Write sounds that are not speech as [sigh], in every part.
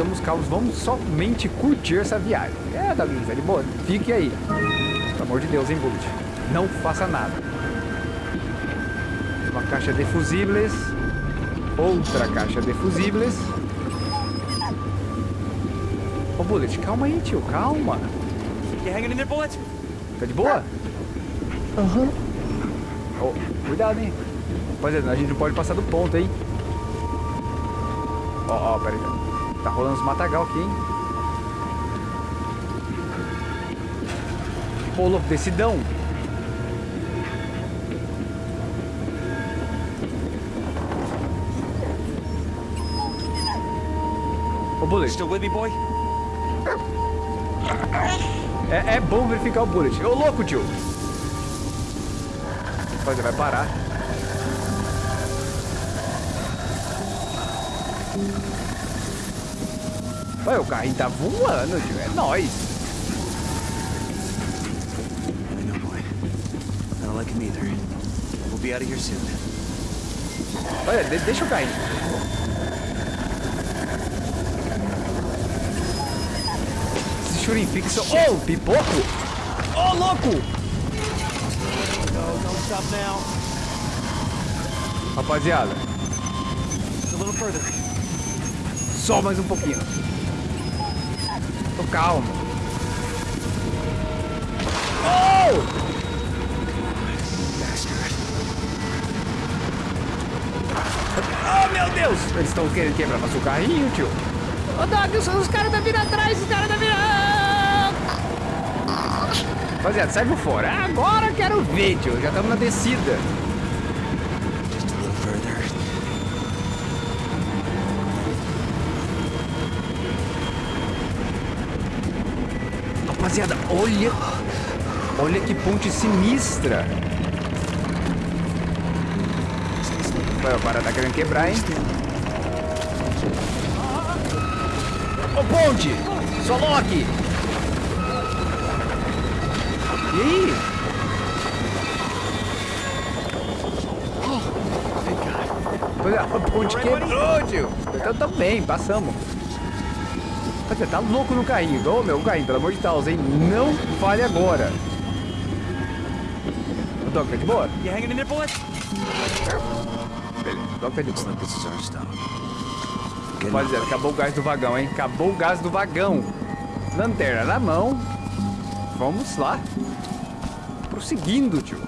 estamos calmos. Vamos somente curtir essa viagem. É, Douglas, é de boa. Fique aí. Pelo amor de Deus, hein, Bullet. Não faça nada. Uma caixa de fusíveis. Outra caixa de fusíveis. Ô, Bullet, calma aí, tio. Calma. Tá de boa? Aham. Ô, cuidado, hein. Rapaziada, a gente não pode passar do ponto, hein. Ó, ó, pera aí. Tá rolando os matagal aqui, hein. Pô, louco, decidão. Ô, Bullet, Still with me, boy? é, é bom verificar o Bullet. Ô, louco, tio. Rapaziada, vai parar. Olha, o carrinho tá voando, tio. É nóis. I know, boy. I don't like him either. We'll be out of here soon. Olha, de- deixa o carrinho. Esse churim fixo. Ô, pipoco! Ô, louco! Rapaziada, só mais um pouquinho. Tô calmo. Oh! Oh, meu Deus! Eles estão querendo quebrar nosso carrinho, tio. Ô, Doug, os, os caras tá vindo atrás, os caras tá vindo... Rapaziada, sai por fora. Agora eu quero ver, tio. Já estamos na descida. Rapaziada, olha... Olha que ponte sinistra. Vai, cara tá querendo quebrar, hein? Ô, ponte! Só Loki! E aí? É, a ponte quebrou, tio. Então também, passamos. Você tá louco no carrinho. Ô, meu carrinho, pelo amor de Deus, hein? Não fale agora. O Doc tá de boa? You hanging in there, Bullet? Beleza, o Doc tá de boa. Rapaziada, acabou o gás do vagão, hein? Acabou o gás do vagão. Lanterna na mão. Vamos lá. Prosseguindo, tio.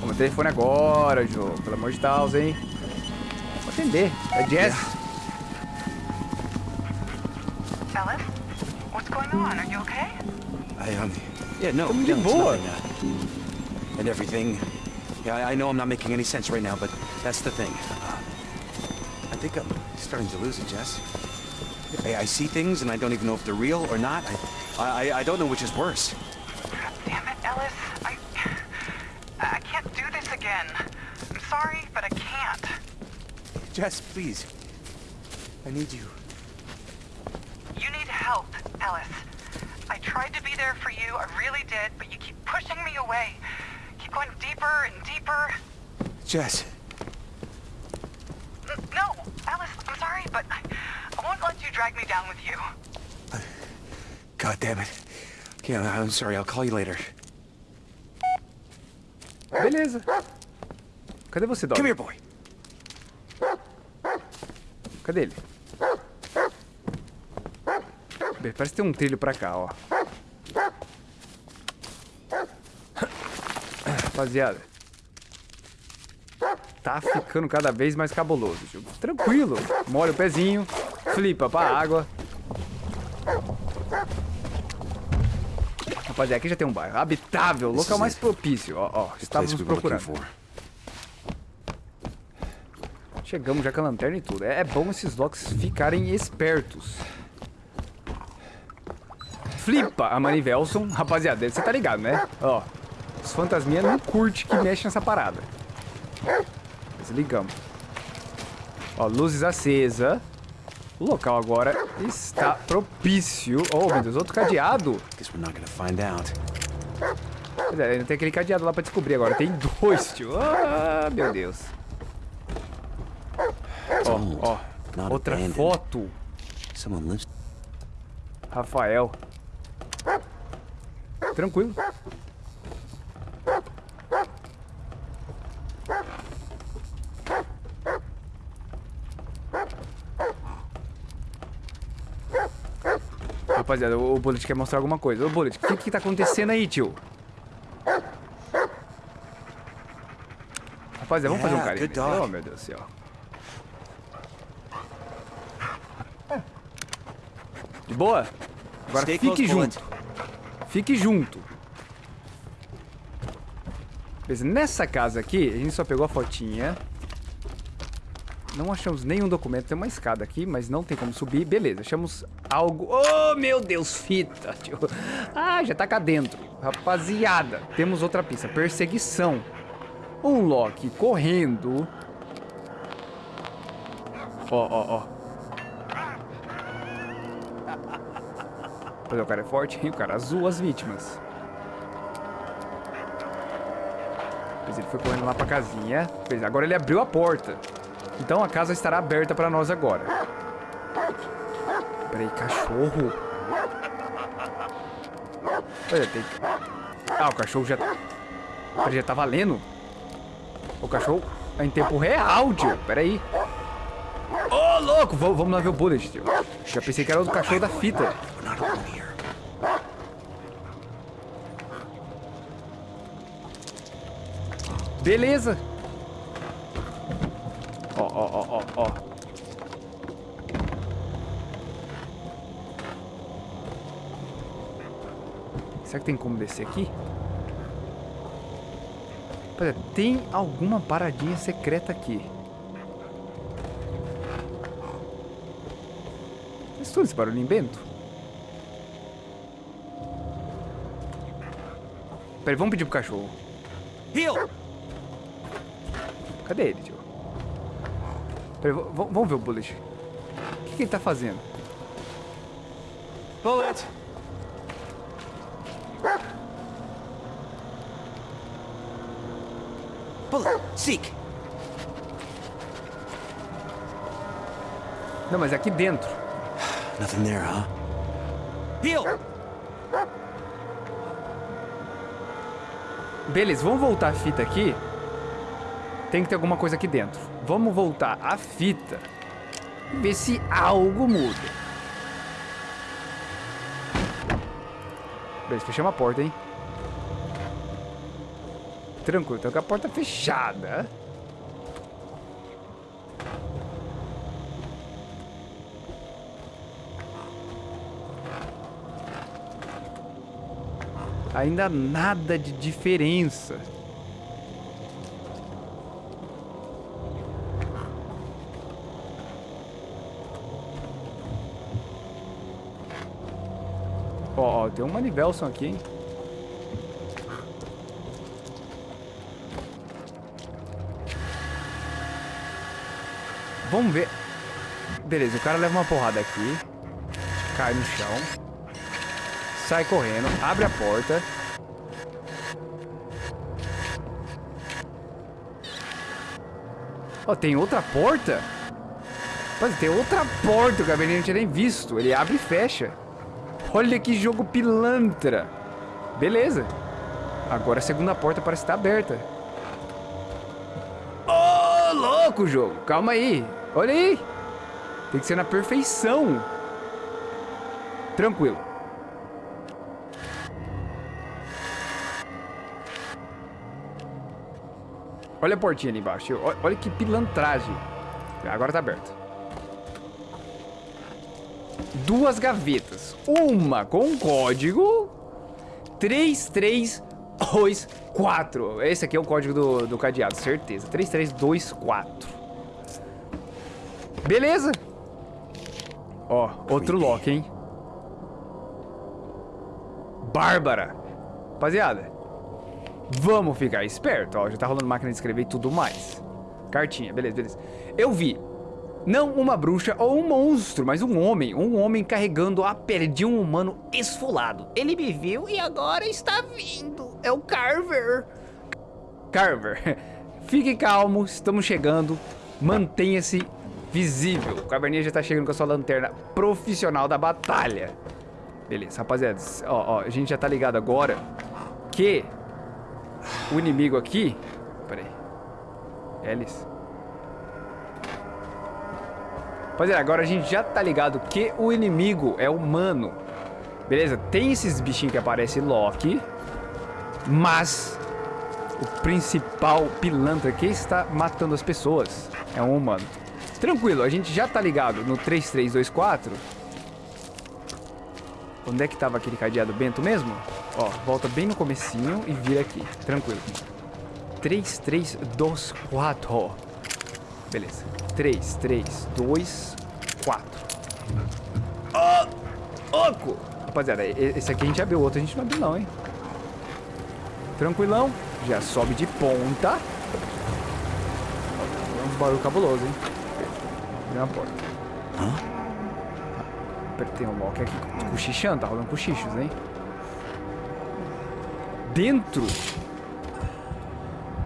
Vamos o telefone agora, Joe. Pelo amor de Deus, hein? Vou atender. É Jess. Ellis, what's going on? Are you okay? I, um, yeah, no, Tamo no, de it's uh, and everything. Yeah, I, I know I'm not making any sense right now, but that's the thing. Uh, I think I'm starting to lose it, Jess. I, I see things and I don't even know if they're real or not. I, I, I don't know which is worse. Damn it, Ellis. I. I can't do this again. I'm sorry, but I can't. Jess, please. I need you. You you, I really did, but you keep pushing me away. Keep going deeper and deeper. Jess. N- No, Alice, I'm sorry, but I, I won't let you drag me down with you. God damn it. Okay, I- I'm sorry. I'll call you later. Beleza. Cadê você, Doc? Come here, boy. Cadê ele? Bem, Parece que tem um trilho pra cá, ó. Rapaziada. Tá ficando cada vez mais cabuloso, tio. Tranquilo. Molha o pezinho, flipa pra água. Rapaziada, aqui já tem um bairro. Habitável, local is mais propício. Ó, ó, place estávamos procurando. Chegamos já com a lanterna e tudo. É, é bom esses locks ficarem espertos. Flipa a Manivelson. Rapaziada, você tá ligado, né? Ó, os fantasminha não curte que mexe nessa parada. Desligamos. Ó, luzes acesa. O local agora está propício. Oh, meu Deus, outro cadeado. Pois é, ainda tem aquele cadeado lá pra descobrir agora. Tem dois, tio. Ah, meu Deus. Ó, ó. Outra foto. Rafael. Tranquilo. Rapaziada, o Bullet quer mostrar alguma coisa. Ô, Bullet, o que que tá acontecendo aí, tio? Rapaziada, vamos fazer um Yeah, carinho. Oh, meu Deus do céu. De boa? Agora fique junto. Fique junto. Beleza, nessa casa aqui, a gente só pegou a fotinha. Não achamos nenhum documento. Tem uma escada aqui, mas não tem como subir. Beleza, achamos algo... Oh, meu Deus, fita, tio. Ah, já tá cá dentro. Rapaziada, temos outra pista. Perseguição. Um Loki correndo. Ó, ó, ó. Mas o cara é forte, hein? O cara azul as vítimas. Pois ele foi correndo lá pra casinha. Pois agora ele abriu a porta. Então a casa estará aberta pra nós agora. Peraí, cachorro. Olha, tem... Ah, o cachorro já... Ele já tá valendo. O cachorro é em tempo real, tio. Peraí. Ô, louco! Vamos, vamos lá ver o Bullet, tio. Já pensei que era o cachorro da fita. Beleza. Ó, ó, ó, ó. Será que tem como descer aqui? Pera, tem alguma paradinha secreta aqui. Estou esse barulhinho bento? Peraí, vamos pedir pro cachorro. Cadê ele, vamos ver o Bullet. O que, que ele tá fazendo? Bullet! Bullet! Seek! Não, mas é aqui dentro. Nothing there, huh? Heel! Beleza, vamos voltar a fita aqui. Tem que ter alguma coisa aqui dentro. Vamos voltar a fita. E ver se algo muda. Beleza, fechamos a porta, hein? Tranquilo, tá com a porta fechada. Ainda nada de diferença. Tem um Manivelson aqui, hein? Vamos ver. Beleza, o cara leva uma porrada aqui. Cai no chão. Sai correndo, abre a porta. Ó, tem outra porta? Rapaz, tem outra porta, o Gabriel não tinha nem visto. Ele abre e fecha. Olha que jogo pilantra. Beleza. Agora a segunda porta parece estar aberta. Ô, louco, jogo. Calma aí. Olha aí. Tem que ser na perfeição. Tranquilo. Olha a portinha ali embaixo. Olha que pilantragem. Agora tá aberto. Duas gavetas. Uma com código 3324. Esse aqui é o código do, do cadeado, certeza. 3324. Beleza. Ó, outro lock, hein? Bárbara. Rapaziada, vamos ficar esperto. Ó, já tá rolando máquina de escrever e tudo mais. Cartinha, beleza, beleza. Eu vi. Não uma bruxa ou um monstro, mas um homem. Um homem carregando a pele de um humano esfolado. Ele me viu e agora está vindo. É o Carver. Carver, [laughs] fique calmo, estamos chegando. Mantenha-se visível. O Caverninha já tá chegando com a sua lanterna profissional da batalha. Beleza, rapaziada. Ó, ó, a gente já tá ligado agora que o inimigo aqui... Pera aí. Rapaziada, agora a gente já tá ligado que o inimigo é humano. Beleza? Tem esses bichinhos que aparecem Loki. Mas o principal pilantra que está matando as pessoas é um humano. Tranquilo, a gente já tá ligado no 3324. Onde é que tava aquele cadeado bento mesmo? Ó, volta bem no comecinho e vira aqui. Tranquilo. 3324. Beleza. 3, 3, 2, 4. Ó! Oco! Rapaziada, esse aqui a gente abriu, o outro a gente não abriu não, hein? Tranquilão. Já sobe de ponta. É um barulho cabuloso, hein? Abre uma porta. Hã? Tem um Loki aqui cochichando, tá rolando cochichos, hein? Dentro.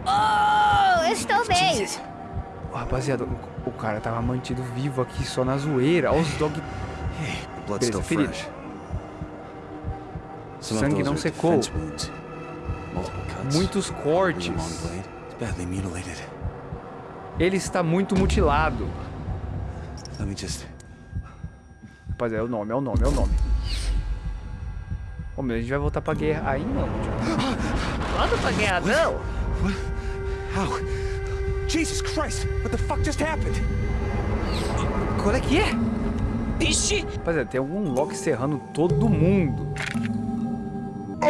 Oh, eu estou bem. Oh, rapaziada, o, o, cara tava mantido vivo aqui só na zoeira. Olha os dog... Beleza, ferido. Sangue não secou. Muitos cortes. Ele está muito mutilado. Rapaziada, é o nome, é o nome, é o nome. Ô meu, a gente vai voltar pra guerra aí não. [gasps] Volta pra guerra não? How? Jesus Christ, what the fuck just happened? Qual é que é? Ixi! Rapaziada, tem algum Loki serrando todo mundo.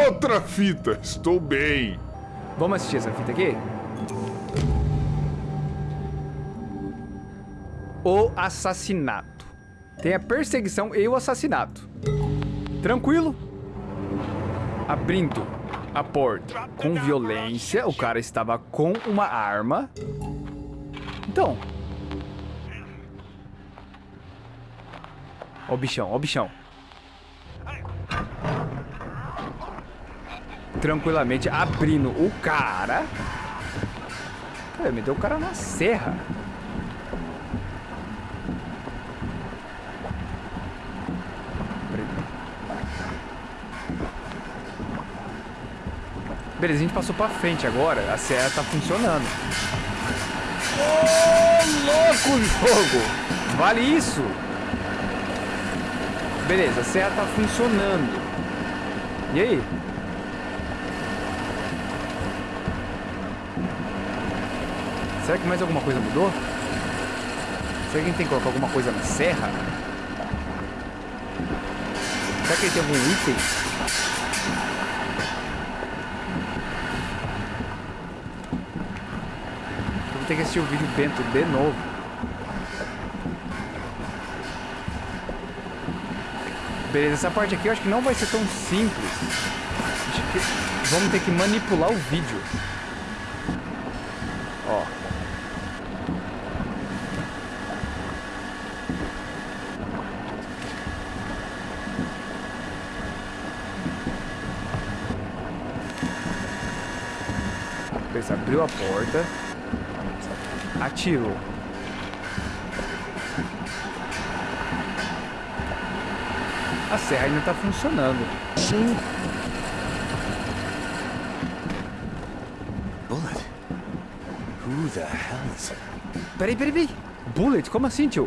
Outra fita, estou bem. Vamos assistir essa fita aqui? O assassinato. Tem a perseguição e o assassinato. Tranquilo? Abrindo a porta com violência. O cara estava com uma arma. Então. Ó o bichão, ó o bichão. tranquilamente abrindo o cara. Pô, meteu o cara na serra. Beleza, a gente passou pra frente agora. A serra tá funcionando. Ô, oh, louco jogo! Vale isso! Beleza, a serra tá funcionando. E aí? Será que mais alguma coisa mudou? Será que a gente tem que colocar alguma coisa na serra? Será que ele tem algum item? Eu vou ter que assistir o vídeo Bento de novo. Beleza, essa parte aqui eu acho que não vai ser tão simples. Vamos ter que manipular o vídeo. Ó. abriu a porta, atirou. A serra ainda está funcionando. Sim. Bullet? Who the hell is... Peraí, peraí, peraí. Bullet? Como assim, tio?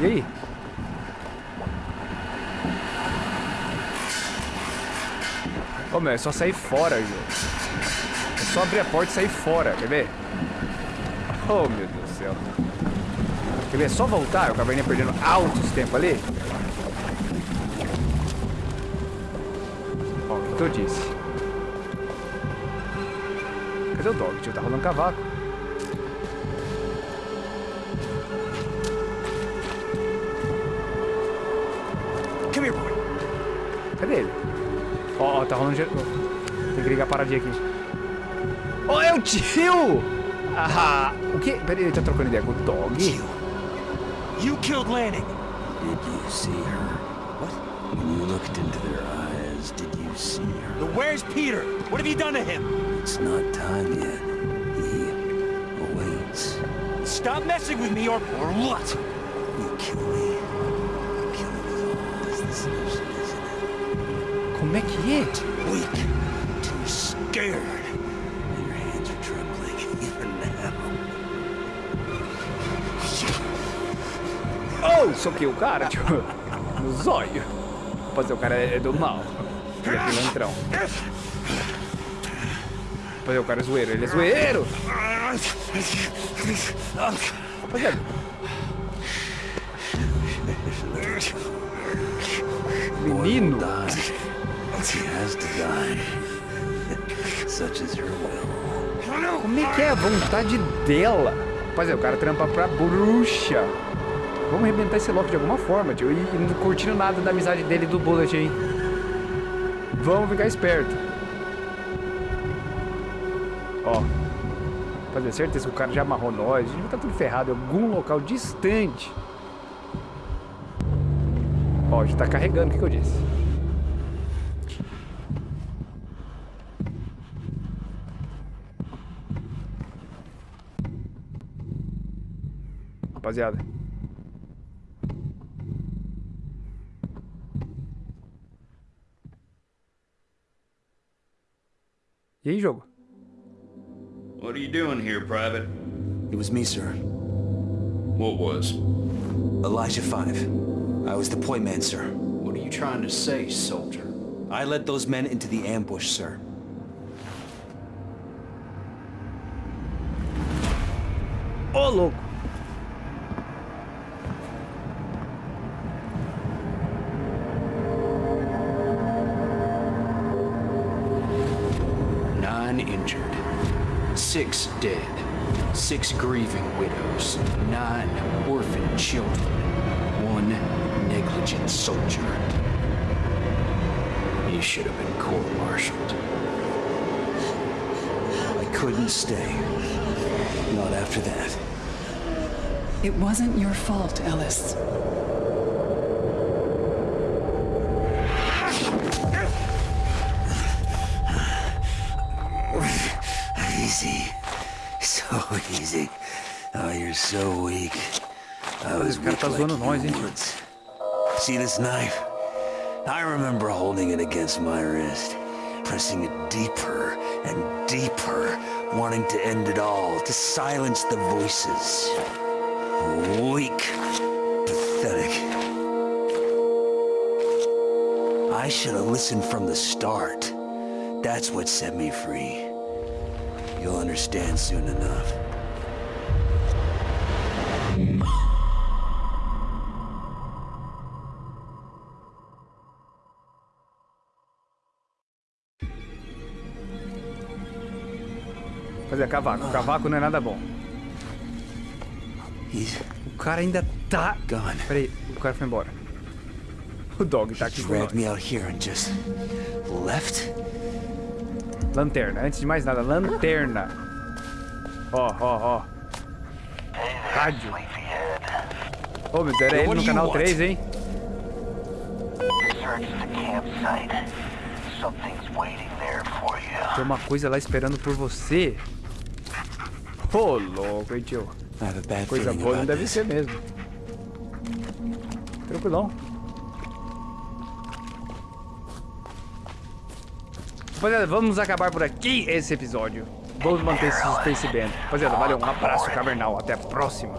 E aí? Ô, meu, é só sair fora, João. É só abrir a porta e sair fora, quer ver? Oh, meu Deus do céu. Quer ver? É só voltar, o caverninha perdendo altos tempo ali. Ó, o que eu disse? Cadê o dog, tio? Tá rolando cavaco. Come here, boy. Cadê ele? Ó, ó, tá rolando... Tem que ligar a paradinha aqui. Ó, oh, é o tio! Ah, o que? Peraí, ele tá trocando ideia com o dog? You. You killed Lanning. Did you see her? What? When you looked into their eyes, eyes did you see her? But where's Peter? What have you done to him? It's not time yet. He awaits. Stop messing with me or... Or what? Como é que é? Weak. Too scared. Your hands are trembling even now. Oh! Soquei o cara, tipo, no zóio. Rapaziada, o cara é do mal. Ele é pilantrão. Rapaziada, o cara é zoeiro. Ele é zoeiro! Rapaziada. Menino! Como é que é a vontade dela? Rapaziada, o cara trampa pra bruxa. Vamos arrebentar esse Loki de alguma forma, tio. E não curtindo nada da amizade dele do Bullet, hein? Vamos ficar esperto. Ó. Fazer certeza que o cara já amarrou nós. A gente vai estar tudo ferrado em algum local distante. Ó, já tá carregando, o que, que eu disse? Rapaziada. E aí, jogo? What are you doing here, Private? It was me, sir. What was? Elijah Five. I was the point man, sir. What are you trying to say, soldier? I led those men into the ambush, sir. Ô, louco! Six dead. Six grieving widows. Nine orphaned children. One negligent soldier. You should have been court-martialed. I couldn't stay. Not after that. It wasn't your fault, Ellis. So weak. I was weak like nós, you hein, once. See this knife? I remember holding it against my wrist, pressing it deeper and deeper, wanting to end it all, to silence the voices. Weak. Pathetic. I should have listened from the start. That's what set me free. You'll understand soon enough. Fazer cavaco. Cavaco não é nada bom. O cara ainda tá... Peraí, o cara foi embora. O dog tá aqui com nós. Dragged me out here and just left? Lanterna. Antes de mais nada, lanterna. Ó, ó, ó. Rádio. Ô, meu Deus, era ele no canal want? 3, hein? Tem uma coisa lá esperando por você. Ô, louco, hein, tio? Bad Coisa boa não deve ser mesmo. Tranquilão. Rapaziada, vamos acabar por aqui esse episódio. Vamos manter esse suspense bem. Rapaziada, valeu, um abraço cavernal. Até a próxima.